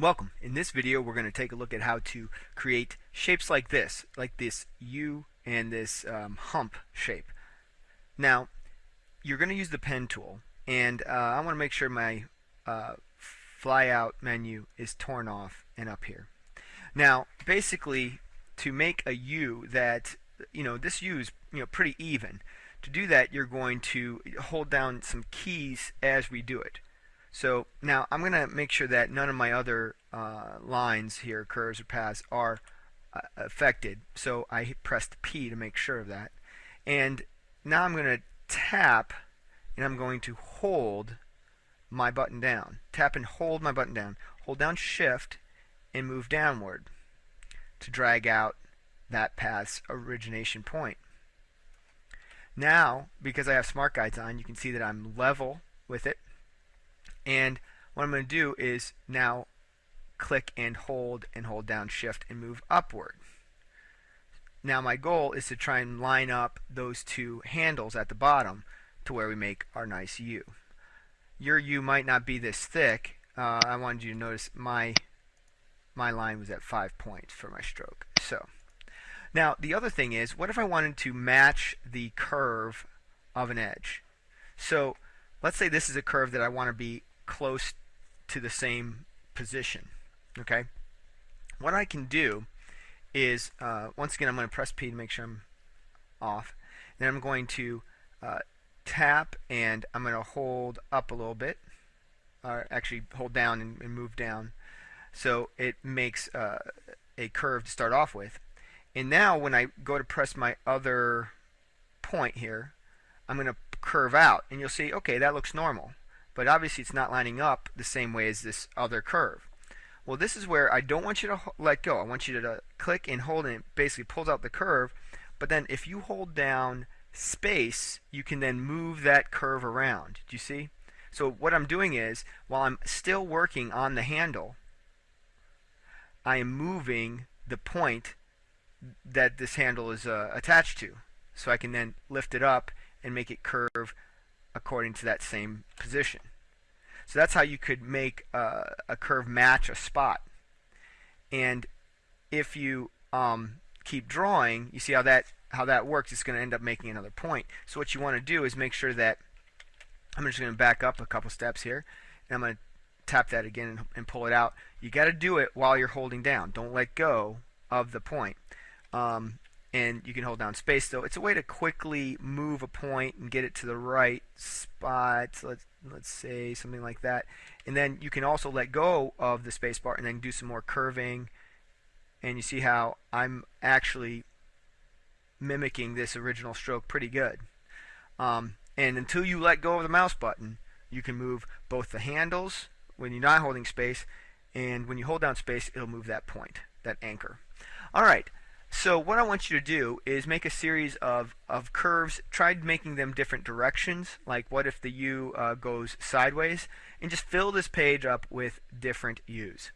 Welcome. In this video we're going to take a look at how to create shapes like this, like this U and this um, hump shape. Now you're going to use the pen tool and uh, I want to make sure my uh, flyout menu is torn off and up here. Now basically to make a U that you know this U is you know pretty even. To do that you're going to hold down some keys as we do it. So now I'm going to make sure that none of my other uh, lines here, curves or paths, are uh, affected. So I pressed P to make sure of that. And now I'm going to tap and I'm going to hold my button down. Tap and hold my button down. Hold down Shift and move downward to drag out that path's origination point. Now, because I have smart guides on, you can see that I'm level with it and what I'm going to do is now click and hold and hold down shift and move upward. Now my goal is to try and line up those two handles at the bottom to where we make our nice U. Your U might not be this thick. Uh, I wanted you to notice my my line was at five points for my stroke. So now the other thing is what if I wanted to match the curve of an edge? So let's say this is a curve that I want to be close to the same position. Okay. What I can do is, uh, once again, I'm going to press P to make sure I'm off. Then I'm going to uh, tap and I'm going to hold up a little bit, or actually hold down and, and move down. So it makes uh, a curve to start off with. And now when I go to press my other point here, I'm going to curve out and you'll see, okay, that looks normal but obviously it's not lining up the same way as this other curve. Well, this is where I don't want you to let go. I want you to click and hold and it basically pulls out the curve. But then if you hold down space, you can then move that curve around. Do you see? So what I'm doing is, while I'm still working on the handle, I am moving the point that this handle is uh, attached to. So I can then lift it up and make it curve according to that same position. So that's how you could make a, a curve match a spot. And if you um, keep drawing, you see how that how that works. It's going to end up making another point. So what you want to do is make sure that I'm just going to back up a couple steps here, and I'm going to tap that again and, and pull it out. You got to do it while you're holding down. Don't let go of the point. Um, and you can hold down space though. It's a way to quickly move a point and get it to the right spot. Let's let's say something like that. And then you can also let go of the space bar and then do some more curving. And you see how I'm actually mimicking this original stroke pretty good. Um, and until you let go of the mouse button, you can move both the handles when you're not holding space and when you hold down space, it'll move that point, that anchor. All right. So what I want you to do is make a series of, of curves, try making them different directions, like what if the U uh, goes sideways, and just fill this page up with different U's.